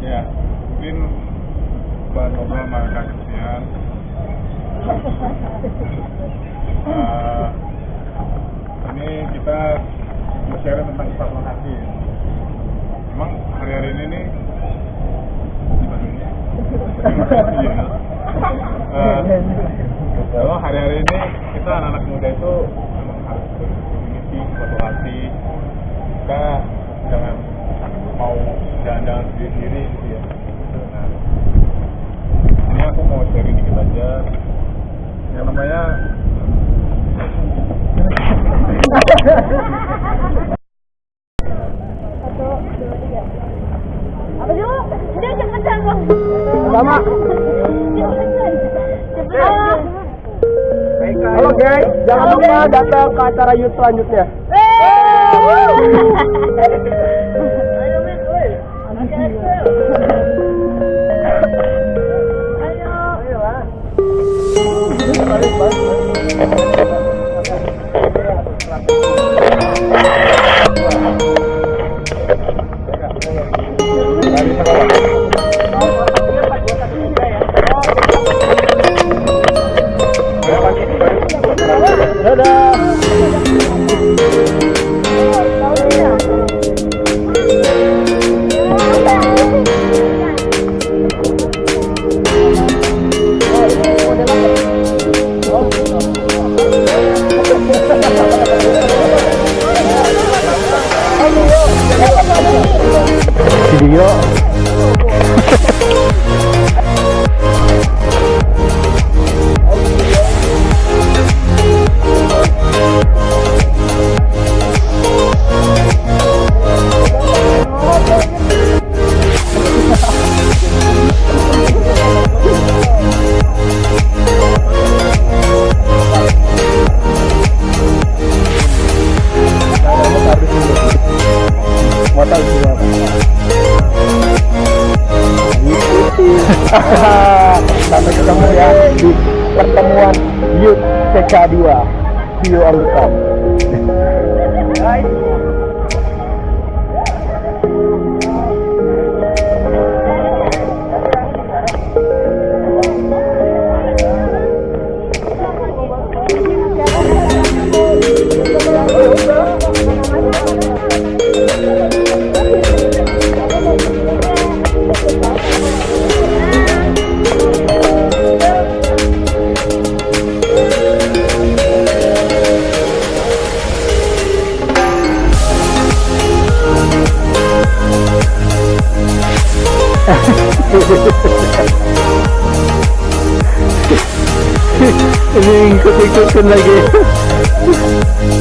Ya mungkin bahan sama Kak Christian. Ah, ini kita share tentang sifat lokasi. Emang hari-hari ini nih ini? Iya. Eh, kalau hari-hari ini kita anak-anak muda itu Cepetan. Halo guys, jangan lupa datang ke acara youth selanjutnya. Dadah. K2 Bio Hai. Picture करने लगे